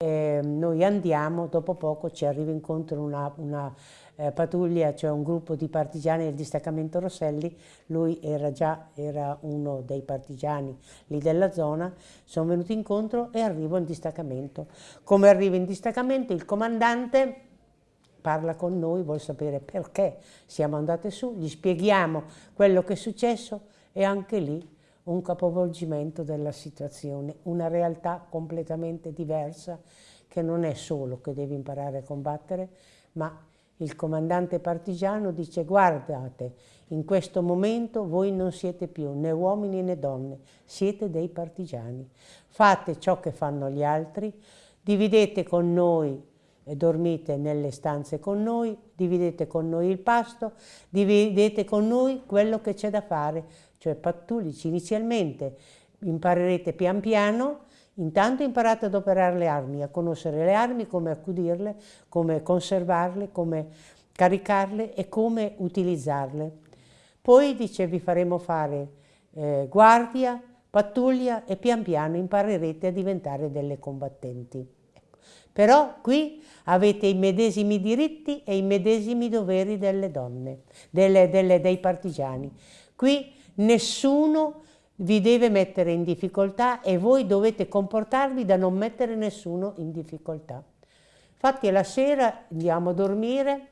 E noi andiamo, dopo poco ci arriva incontro una, una eh, pattuglia, cioè un gruppo di partigiani del distaccamento Rosselli, lui era già era uno dei partigiani lì della zona, sono venuti incontro e arrivo in distaccamento. Come arrivo in distaccamento il comandante parla con noi, vuole sapere perché siamo andate su, gli spieghiamo quello che è successo e anche lì un capovolgimento della situazione, una realtà completamente diversa che non è solo che devi imparare a combattere, ma il comandante partigiano dice guardate, in questo momento voi non siete più né uomini né donne, siete dei partigiani. Fate ciò che fanno gli altri, dividete con noi e dormite nelle stanze con noi, dividete con noi il pasto, dividete con noi quello che c'è da fare, cioè pattulici. Inizialmente imparerete pian piano, intanto imparate ad operare le armi, a conoscere le armi, come accudirle, come conservarle, come caricarle e come utilizzarle. Poi dice vi faremo fare eh, guardia, pattuglia e pian piano imparerete a diventare delle combattenti. Però qui avete i medesimi diritti e i medesimi doveri delle donne, delle, delle, dei partigiani. Qui nessuno vi deve mettere in difficoltà e voi dovete comportarvi da non mettere nessuno in difficoltà. Infatti la sera andiamo a dormire,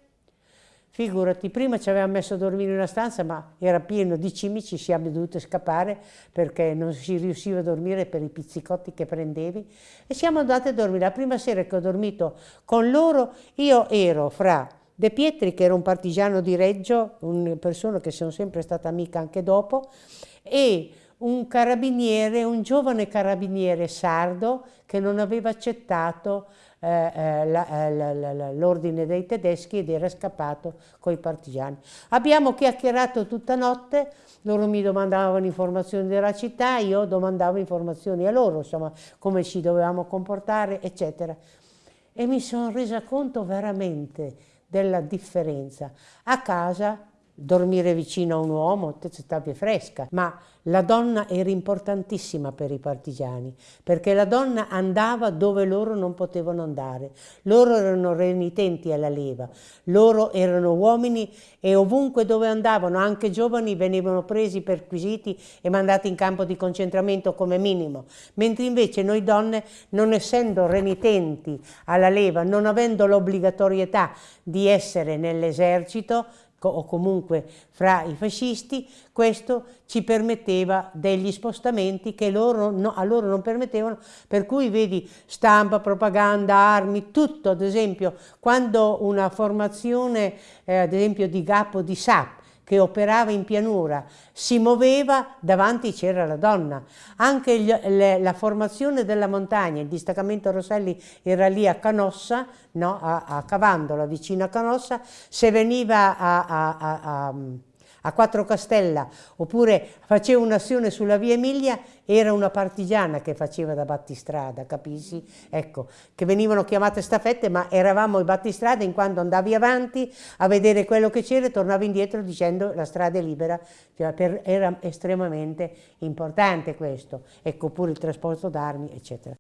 Figurati, prima ci avevamo messo a dormire in una stanza, ma era pieno di cimici, siamo dovuti scappare perché non si riusciva a dormire per i pizzicotti che prendevi e siamo andati a dormire. La prima sera che ho dormito con loro, io ero fra De Pietri, che era un partigiano di Reggio, una persona che sono sempre stata amica anche dopo, e un carabiniere, un giovane carabiniere sardo che non aveva accettato eh, eh, l'ordine dei tedeschi ed era scappato con i partigiani. Abbiamo chiacchierato tutta notte, loro mi domandavano informazioni della città, io domandavo informazioni a loro, insomma, come ci dovevamo comportare, eccetera. E mi sono resa conto veramente della differenza. A casa dormire vicino a un uomo, te stavi fresca, ma la donna era importantissima per i partigiani, perché la donna andava dove loro non potevano andare. Loro erano renitenti alla leva, loro erano uomini e ovunque dove andavano, anche giovani, venivano presi, perquisiti e mandati in campo di concentramento come minimo. Mentre invece noi donne, non essendo renitenti alla leva, non avendo l'obbligatorietà di essere nell'esercito, o comunque fra i fascisti, questo ci permetteva degli spostamenti che loro no, a loro non permettevano, per cui vedi stampa, propaganda, armi, tutto, ad esempio, quando una formazione, eh, ad esempio di Gappo di SAP, che operava in pianura si muoveva, davanti c'era la donna. Anche gli, le, la formazione della montagna, il distaccamento Rosselli era lì a Canossa, no, a, a Cavandola, vicino a Canossa, se veniva a, a, a a Quattro Castella, oppure faceva un'azione sulla via Emilia, era una partigiana che faceva da battistrada, capisci? Ecco, che venivano chiamate staffette, ma eravamo i battistrada in quanto andavi avanti a vedere quello che c'era e tornavi indietro dicendo la strada è libera, cioè, per, era estremamente importante questo, ecco pure il trasporto d'armi, eccetera.